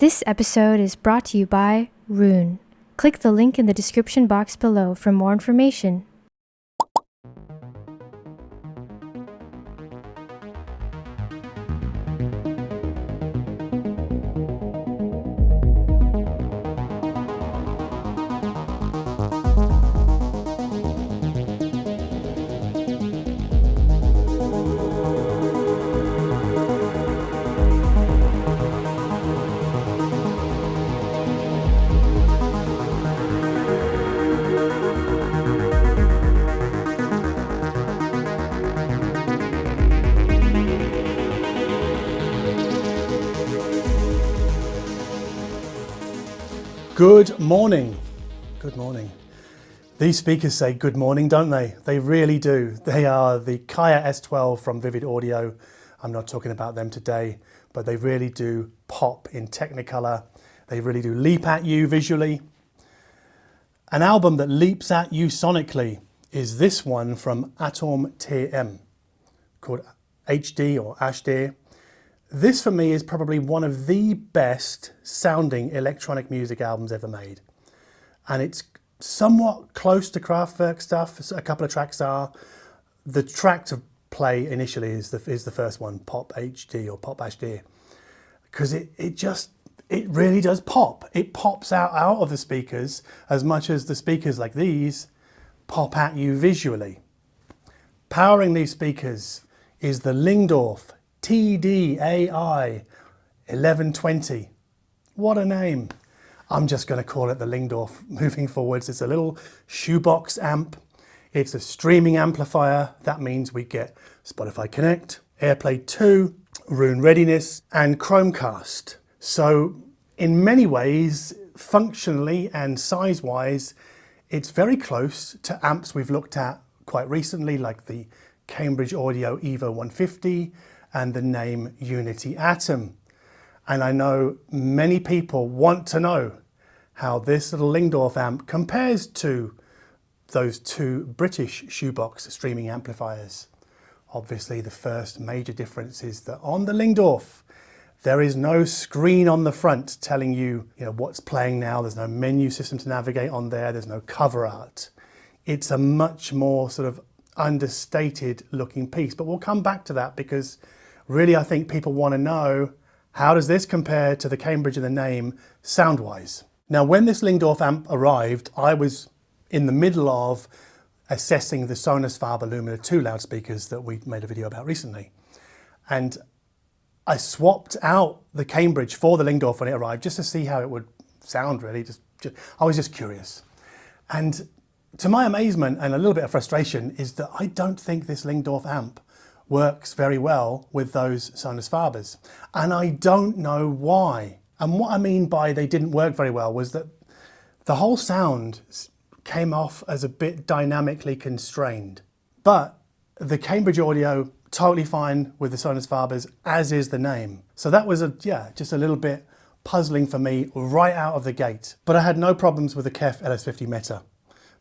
This episode is brought to you by Roon. Click the link in the description box below for more information. Good morning. Good morning. These speakers say good morning, don't they? They really do. They are the Kaya S12 from Vivid Audio. I'm not talking about them today, but they really do pop in Technicolor. They really do leap at you visually. An album that leaps at you sonically is this one from Atom TM called HD or HD. This for me is probably one of the best sounding electronic music albums ever made. And it's somewhat close to Kraftwerk stuff, a couple of tracks are. The track to play initially is the, is the first one, Pop HD or Pop HD, because it, it just, it really does pop. It pops out, out of the speakers as much as the speakers like these pop at you visually. Powering these speakers is the Lyngdorf TDAI 1120. What a name. I'm just going to call it the Lyngdorf moving forwards. It's a little shoebox amp. It's a streaming amplifier. That means we get Spotify Connect, AirPlay 2, Roon Readiness and Chromecast. So in many ways, functionally and size-wise, it's very close to amps we've looked at quite recently, like the Cambridge Audio Evo 150 and the Naim Uniti Atom. And I know many people want to know how this little Lyngdorf amp compares to those two British shoebox streaming amplifiers. Obviously the first major difference is that on the Lyngdorf there is no screen on the front telling you, you know, what's playing now. There's no menu system to navigate on there. There's no cover art. It's a much more sort of understated looking piece, but we'll come back to that because Really, I think people want to know how does this compare to the Cambridge in the Naim sound-wise? Now, when this Lyngdorf amp arrived, I was in the middle of assessing the Sonus Faber Lumina 2 loudspeakers that we made a video about recently. And I swapped out the Cambridge for the Lyngdorf when it arrived just to see how it would sound really. Just, just, I was just curious. And to my amazement and a little bit of frustration is that I don't think this Lyngdorf amp works very well with those Sonus Fabers. And I don't know why. And what I mean by they didn't work very well was that the whole sound came off as a bit dynamically constrained. But the Cambridge audio, totally fine with the Sonus Fabers, as is the Naim. So that was, a yeah, just a little bit puzzling for me right out of the gate. But I had no problems with the KEF LS50 Meta.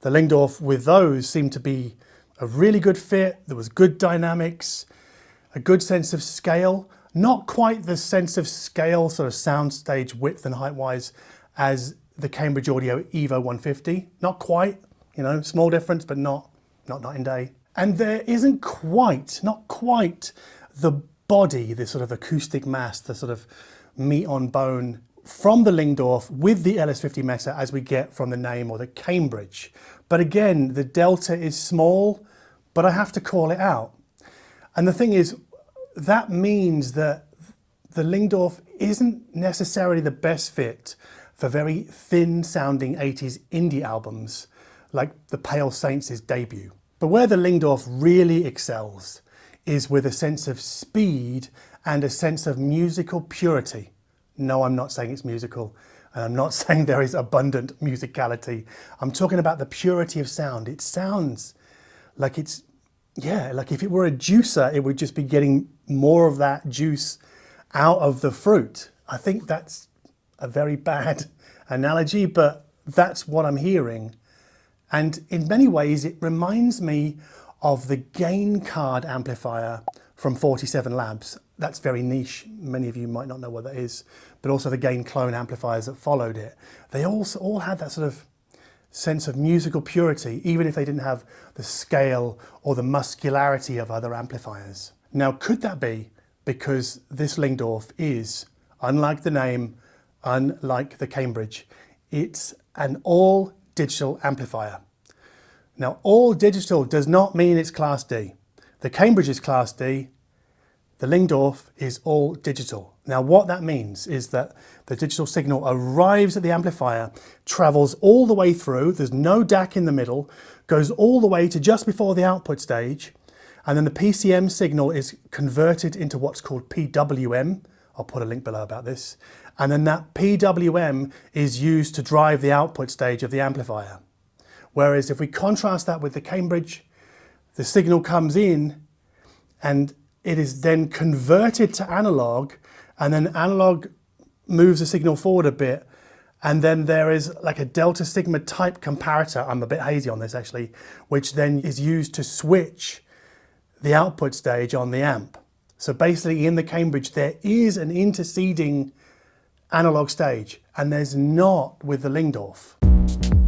The Lyngdorf with those seemed to be a really good fit, there was good dynamics, a good sense of scale, not quite the sense of scale, sort of soundstage width and height wise as the Cambridge Audio Evo 150, not quite, you know, small difference, but not, not night and day. And there isn't quite, not quite the body, the sort of acoustic mass, the sort of meat on bone from the Lyngdorf with the LS50 Meta as we get from the Naim or the Cambridge. But again, the delta is small, but I have to call it out. And the thing is, that means that the Lyngdorf isn't necessarily the best fit for very thin sounding 80s indie albums like the Pale Saints' debut. But where the Lyngdorf really excels is with a sense of speed and a sense of musical purity. No, I'm not saying it's musical, and I'm not saying there is abundant musicality. I'm talking about the purity of sound. It sounds like it's yeah, like if it were a juicer, it would just be getting more of that juice out of the fruit. I think that's a very bad analogy, but that's what I'm hearing. And in many ways, it reminds me of the Gaincard amplifier from 47 Labs. That's very niche. Many of you might not know what that is, but also the Gainclone amplifiers that followed it. They also all had that sort of sense of musical purity, even if they didn't have the scale or the muscularity of other amplifiers. Now, could that be because this Lyngdorf is, unlike the Naim, unlike the Cambridge, it's an all digital amplifier. Now, all digital does not mean it's Class D. The Cambridge is Class D, the Lyngdorf is all digital. Now what that means is that the digital signal arrives at the amplifier, travels all the way through, there's no DAC in the middle, goes all the way to just before the output stage, and then the PCM signal is converted into what's called PWM. I'll put a link below about this. And then that PWM is used to drive the output stage of the amplifier. Whereas if we contrast that with the Cambridge, the signal comes in and it is then converted to analog and then analog moves the signal forward a bit and then there is like a delta sigma type comparator, I'm a bit hazy on this actually, which then is used to switch the output stage on the amp. So basically in the Cambridge there is an interceding analog stage and there's not with the Lyngdorf.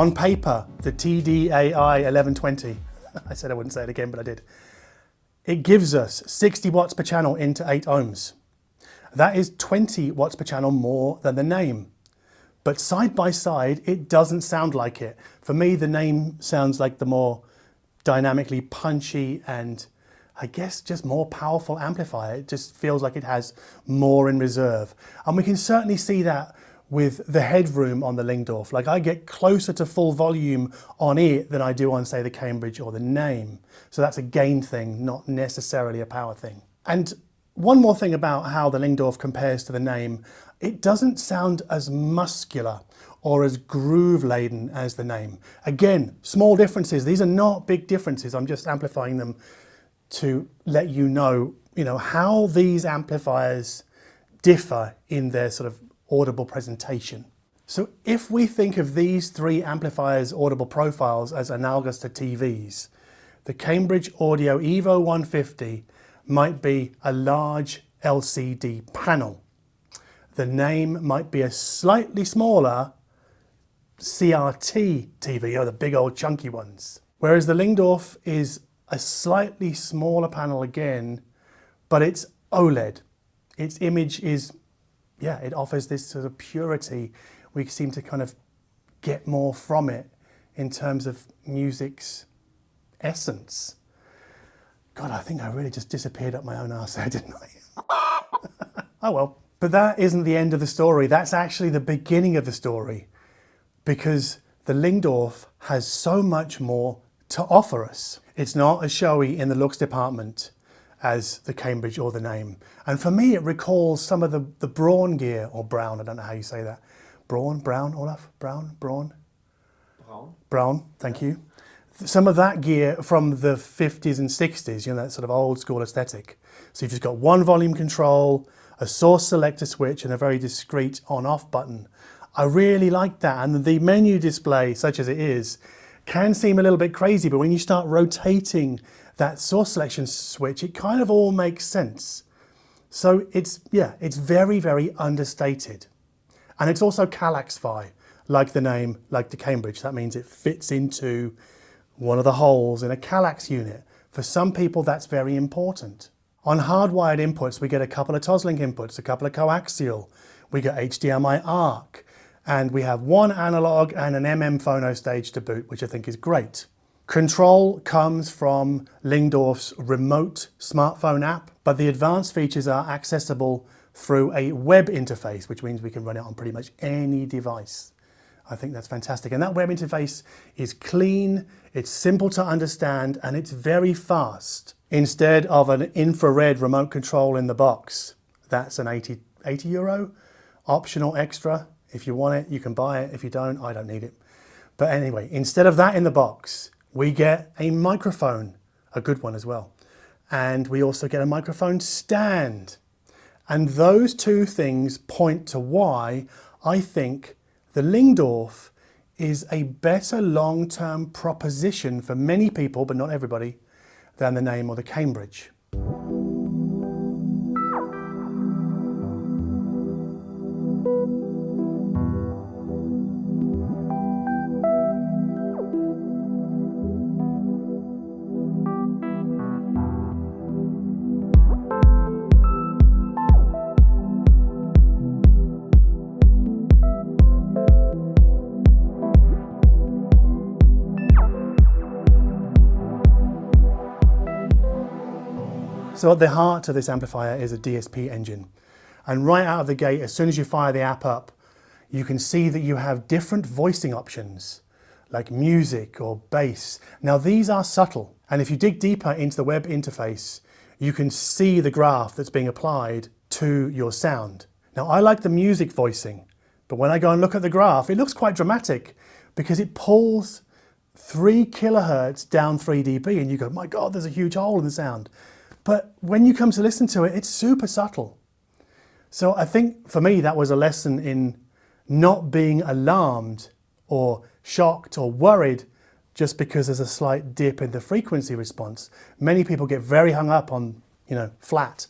On paper, the TDAI 1120, I said I wouldn't say it again, but I did. It gives us 60 watts per channel into 8 ohms. That is 20 watts per channel more than the Naim. But side by side, it doesn't sound like it. For me, the Naim sounds like the more dynamically punchy and I guess just more powerful amplifier. It just feels like it has more in reserve. And we can certainly see that with the headroom on the Lyngdorf. Like I get closer to full volume on it than I do on say the Cambridge or the Naim. So that's a gain thing, not necessarily a power thing. And one more thing about how the Lyngdorf compares to the Naim, it doesn't sound as muscular or as groove laden as the Naim. Again, small differences. These are not big differences. I'm just amplifying them to let you know, you know, how these amplifiers differ in their sort of audible presentation. So if we think of these three amplifiers audible profiles as analogous to TVs, the Cambridge Audio Evo 150 might be a large LCD panel. The Naim might be a slightly smaller CRT TV, or the big old chunky ones. Whereas the Lyngdorf is a slightly smaller panel again, but it's OLED. Its image is yeah, it offers this sort of purity. We seem to kind of get more from it in terms of music's essence. God, I think I really just disappeared up my own arse there, didn't I? oh well. But that isn't the end of the story. That's actually the beginning of the story because the Lyngdorf has so much more to offer us. It's not as showy in the looks department as the Cambridge or the Naim. And for me, it recalls some of the, the Braun gear, or Brown, I don't know how you say that. Braun, Brown, Olaf, Brown, Braun? Braun. Brown, thank you. Some of that gear from the 50s and 60s, you know, that sort of old school aesthetic. So you've just got one volume control, a source selector switch, and a very discreet on-off button. I really like that. And the menu display, such as it is, can seem a little bit crazy, but when you start rotating that source selection switch, it kind of all makes sense. So it's, yeah, it's very, very understated. And it's also Kallax-Fi, like the Naim, like the Cambridge. That means it fits into one of the holes in a Kallax unit. For some people, that's very important. On hardwired inputs, we get a couple of Toslink inputs, a couple of coaxial, we get HDMI ARC, and we have one analog and an MM phono stage to boot, which I think is great. Control comes from Lyngdorf's remote smartphone app, but the advanced features are accessible through a web interface, which means we can run it on pretty much any device. I think that's fantastic. And that web interface is clean, it's simple to understand, and it's very fast. Instead of an infrared remote control in the box, that's an 80, 80 euro optional extra. If you want it, you can buy it. If you don't, I don't need it. But anyway, instead of that in the box, we get a microphone, a good one as well. And we also get a microphone stand. And those two things point to why I think the Lyngdorf is a better long-term proposition for many people, but not everybody, than the Naim or the Cambridge. So at the heart of this amplifier is a DSP engine. And right out of the gate, as soon as you fire the app up, you can see that you have different voicing options, like music or bass. Now these are subtle. And if you dig deeper into the web interface, you can see the graph that's being applied to your sound. Now I like the music voicing, but when I go and look at the graph, it looks quite dramatic because it pulls three kilohertz down 3 dB and you go, my God, there's a huge hole in the sound. But when you come to listen to it, it's super subtle. So I think for me, that was a lesson in not being alarmed or shocked or worried just because there's a slight dip in the frequency response. Many people get very hung up on, you know, flat,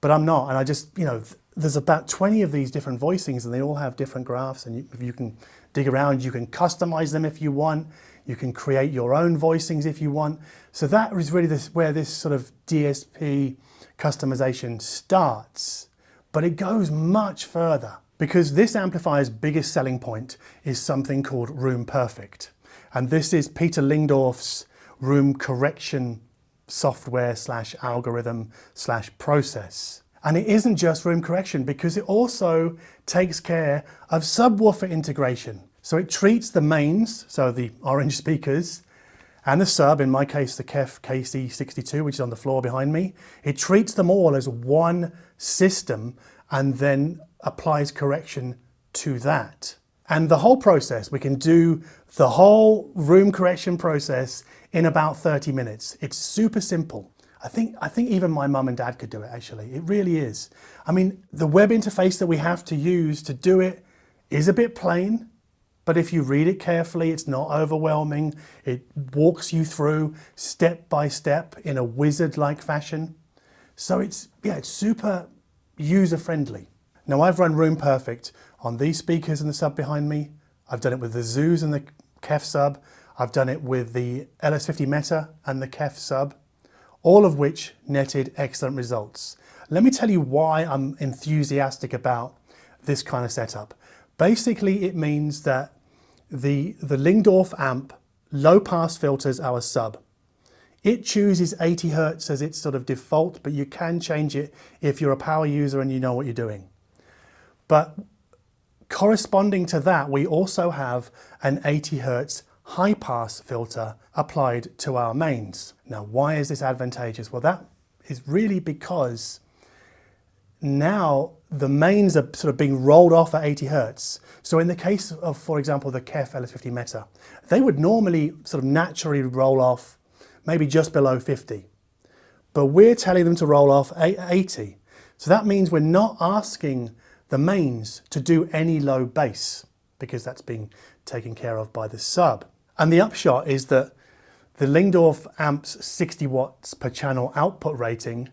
but I'm not. And I just, you know, there's about 20 of these different voicings and they all have different graphs and you, you can dig around, you can customize them if you want. You can create your own voicings if you want. So that is really this, where this sort of DSP customization starts. But it goes much further because this amplifier's biggest selling point is something called Room Perfect. And this is Peter Lyngdorf's room correction software slash algorithm slash process. And it isn't just room correction because it also takes care of subwoofer integration. So it treats the mains, so the orange speakers, and the sub, in my case the KEF KC62, which is on the floor behind me, it treats them all as one system and then applies correction to that. And the whole process, we can do the whole room correction process in about 30 minutes. It's super simple. I think, I think even my mum and dad could do it actually. It really is. I mean, the web interface that we have to use to do it is a bit plain. But if you read it carefully, it's not overwhelming. It walks you through step by step in a wizard-like fashion. So it's, yeah, it's super user-friendly. Now I've run Room Perfect on these speakers and the sub behind me. I've done it with the Zoos and the KEF sub. I've done it with the LS50 Meta and the KEF sub, all of which netted excellent results. Let me tell you why I'm enthusiastic about this kind of setup. Basically, it means that the, the Lyngdorf amp low pass filters our sub. It chooses 80 Hertz as its sort of default, but you can change it if you're a power user and you know what you're doing. But corresponding to that, we also have an 80 Hertz high pass filter applied to our mains. Now, why is this advantageous? Well, that is really because now the mains are sort of being rolled off at 80 hertz. So in the case of, for example, the KEF LS50 Meta, they would normally sort of naturally roll off maybe just below 50. But we're telling them to roll off 80. So that means we're not asking the mains to do any low bass because that's being taken care of by the sub. And the upshot is that the Lyngdorf amp's 60 watts per channel output rating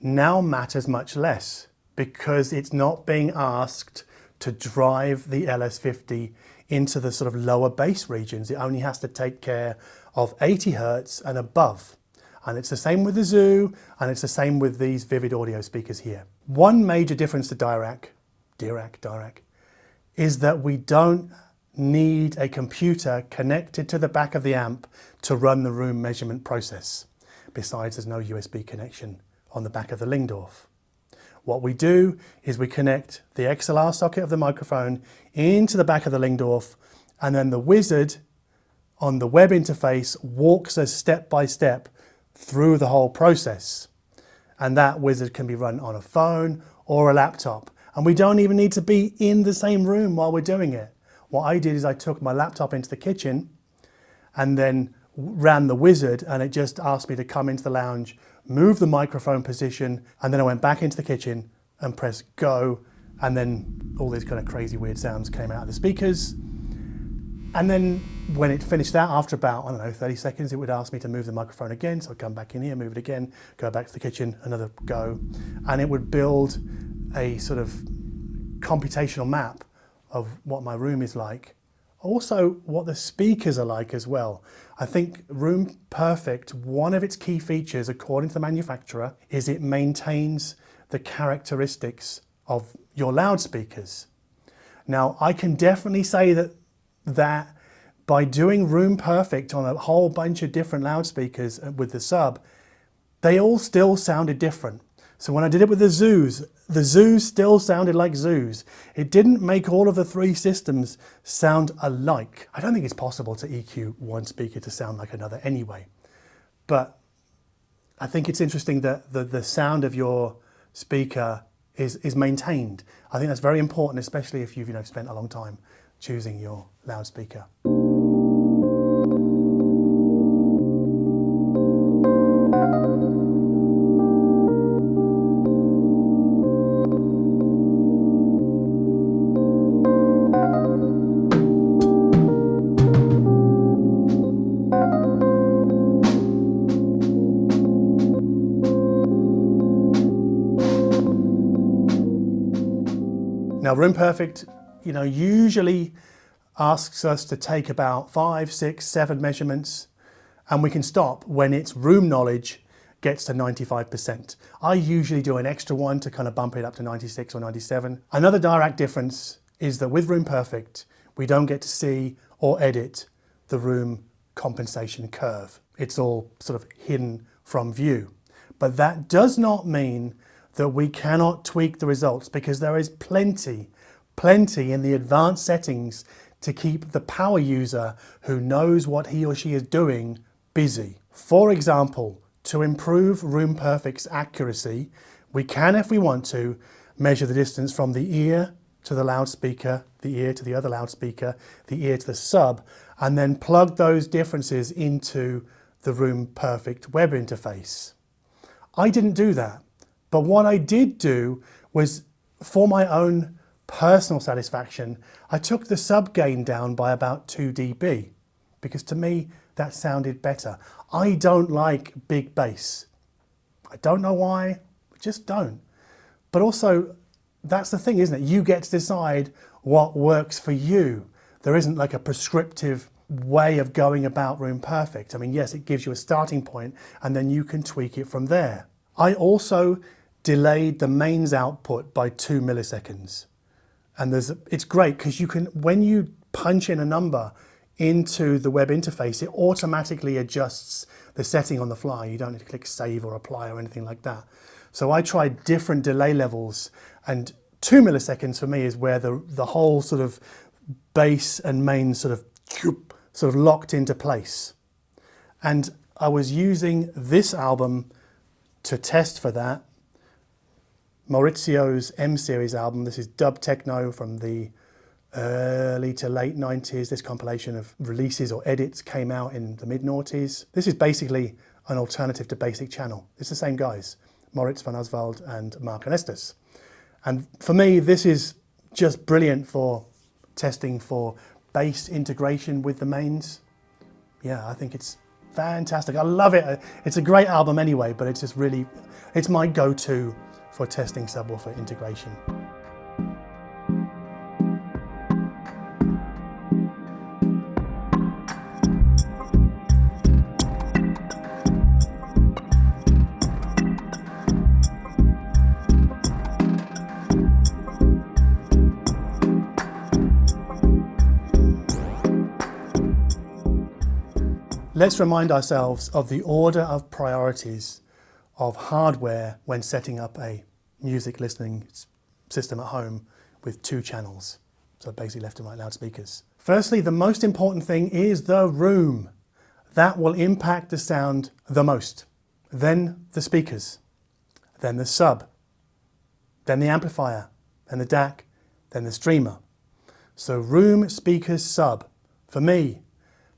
now matters much less because it's not being asked to drive the LS50 into the sort of lower bass regions. It only has to take care of 80 Hertz and above. And it's the same with the Zoo, and it's the same with these Vivid audio speakers here. One major difference to Dirac, Dirac, Dirac, is that we don't need a computer connected to the back of the amp to run the room measurement process. Besides, there's no USB connection on the back of the Lyngdorf. What we do is we connect the XLR socket of the microphone into the back of the Lyngdorf and then the wizard on the web interface walks us step by step through the whole process. And that wizard can be run on a phone or a laptop. And we don't even need to be in the same room while we're doing it. What I did is I took my laptop into the kitchen and then ran the wizard and it just asked me to come into the lounge, move the microphone position, and then I went back into the kitchen and pressed go. And then all these kind of crazy weird sounds came out of the speakers. And then when it finished that, after about, I don't know, 30 seconds, it would ask me to move the microphone again. So I'd come back in here, move it again, go back to the kitchen, another go. And it would build a sort of computational map of what my room is like. Also, what the speakers are like as well. I think Room Perfect, one of its key features, according to the manufacturer, is it maintains the characteristics of your loudspeakers. Now, I can definitely say that that by doing Room Perfect on a whole bunch of different loudspeakers uh, with the sub, they all still sounded different. So when I did it with the zoos, the zoos still sounded like zoos. It didn't make all of the three systems sound alike. I don't think it's possible to EQ one speaker to sound like another anyway. But I think it's interesting that the, the sound of your speaker is, is maintained. I think that's very important, especially if you've you know, spent a long time choosing your loudspeaker. Now Room Perfect, you know, usually asks us to take about five, six, seven measurements and we can stop when its room knowledge gets to 95%. I usually do an extra one to kind of bump it up to 96 or 97. Another direct difference is that with Room Perfect, we don't get to see or edit the room compensation curve. It's all sort of hidden from view. But that does not mean that we cannot tweak the results because there is plenty, plenty in the advanced settings to keep the power user who knows what he or she is doing busy. For example, to improve Room Perfect's accuracy, we can, if we want to, measure the distance from the ear to the loudspeaker, the ear to the other loudspeaker, the ear to the sub, and then plug those differences into the Room Perfect web interface. I didn't do that. But what I did do was for my own personal satisfaction, I took the sub gain down by about 2 dB because to me that sounded better. I don't like big bass. I don't know why, I just don't. But also, that's the thing, isn't it? You get to decide what works for you. There isn't like a prescriptive way of going about Room Perfect. I mean, yes, it gives you a starting point and then you can tweak it from there. I also delayed the mains output by two milliseconds. And there's, it's great because you can, when you punch in a number into the web interface, it automatically adjusts the setting on the fly. You don't need to click save or apply or anything like that. So I tried different delay levels and two milliseconds for me is where the, the whole sort of bass and main sort of sort of locked into place. And I was using this album to test for that. Maurizio's M Series album. This is dub techno from the early to late 90s. This compilation of releases or edits came out in the mid noughties. This is basically an alternative to Basic Channel. It's the same guys, Moritz von Oswald and Mark Ernestus. And for me, this is just brilliant for testing for bass integration with the mains. Yeah, I think it's fantastic. I love it. It's a great album anyway, but it's just really, it's my go-to for testing subwoofer integration. Let's remind ourselves of the order of priorities of hardware when setting up a music listening system at home with two channels. So basically left and right loudspeakers. Firstly, the most important thing is the room. That will impact the sound the most. Then the speakers, then the sub, then the amplifier, then the DAC, then the streamer. So room speakers sub, for me,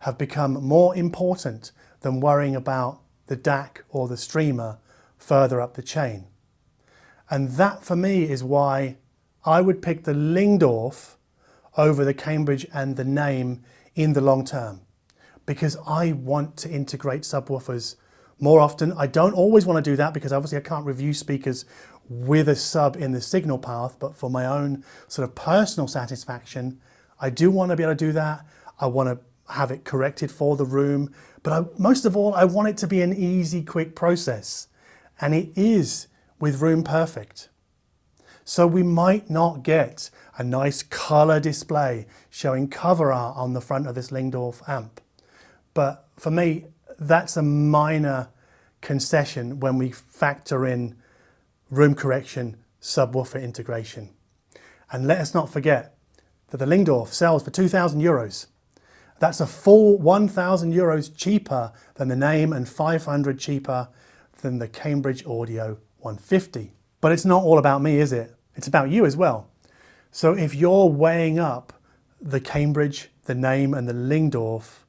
have become more important than worrying about the DAC or the streamer further up the chain. And that for me is why I would pick the Lyngdorf over the Cambridge and the Naim in the long term because I want to integrate subwoofers more often. I don't always want to do that because obviously I can't review speakers with a sub in the signal path, but for my own sort of personal satisfaction, I do want to be able to do that. I want to have it corrected for the room, but I, most of all, I want it to be an easy, quick process. And it is with Room Perfect. So we might not get a nice color display showing cover art on the front of this Lyngdorf amp. But for me, that's a minor concession when we factor in room correction, subwoofer integration. And let us not forget that the Lyngdorf sells for 2,000 euros. That's a full 1,000 euros cheaper than the Naim and 500 cheaper than the Cambridge Audio 150. But it's not all about me, is it? It's about you as well. So if you're weighing up the Cambridge, the Naim and the Lyngdorf,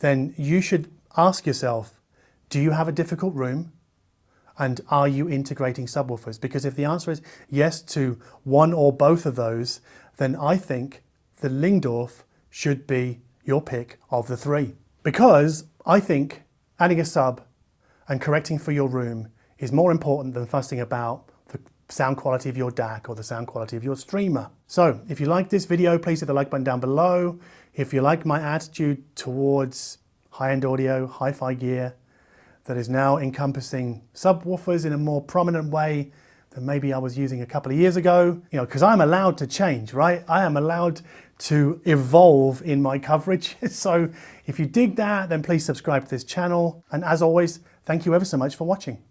then you should ask yourself, do you have a difficult room? And are you integrating subwoofers? Because if the answer is yes to one or both of those, then I think the Lyngdorf should be your pick of the three. Because I think adding a sub and correcting for your room is more important than fussing about the sound quality of your DAC or the sound quality of your streamer. So if you like this video, please hit the like button down below. If you like my attitude towards high-end audio, hi-fi gear, that is now encompassing subwoofers in a more prominent way than maybe I was using a couple of years ago. You know, because I'm allowed to change, right? I am allowed to evolve in my coverage. so if you dig that, then please subscribe to this channel. And as always, thank you ever so much for watching.